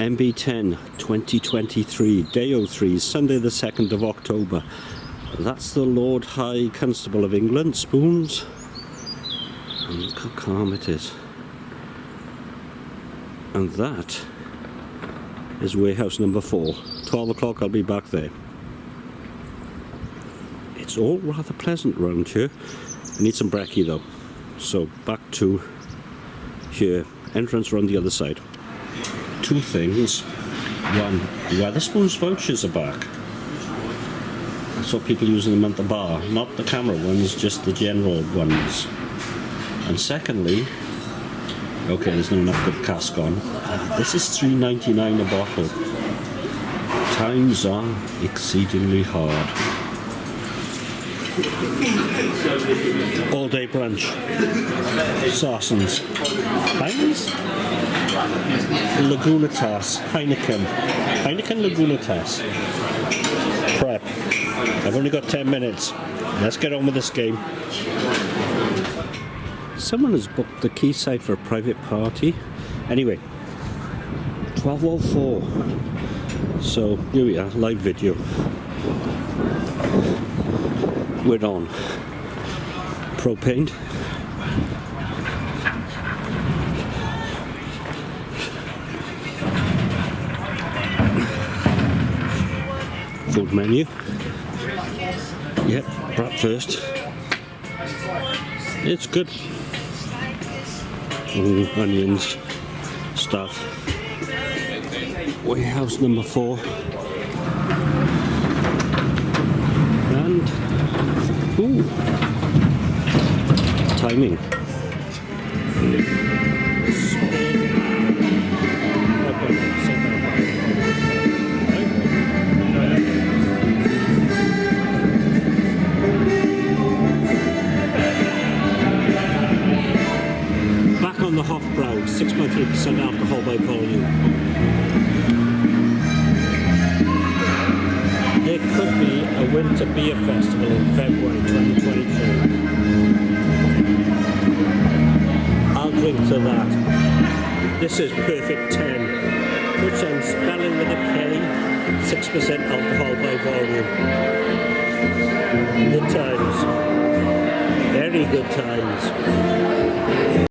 MB10 2023, day 03, Sunday the 2nd of October. That's the Lord High Constable of England, Spoons. And look how calm it is. And that is warehouse number 4. 12 o'clock I'll be back there. It's all rather pleasant around here. I need some brekkie though. So back to here. Entrance around the other side two things. One, Wetherspoons vouchers are back. I saw people using them at the bar, not the camera ones, just the general ones. And secondly, okay, there's not enough good cask on. Uh, this is three ninety nine a bottle. Times are exceedingly hard. All day brunch. Sarsens. Heinz? Lagunitas, Heineken. Heineken Lagunitas. Prep. I've only got 10 minutes. Let's get on with this game. Someone has booked the quayside for a private party. Anyway, 12.04. So here we are, live video. We're on. Propane. food menu. Yep, breakfast. It's good. Mm, onions, stuff. Warehouse number four. And, ooh, timing. Back on the Hofbrau, 6.3% alcohol by volume. There could be a winter beer festival in February 2022. I'll drink to that. This is Perfect 10, which I'm spelling with a K, 6% alcohol by volume. Good times. Very good times.